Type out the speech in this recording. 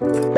you.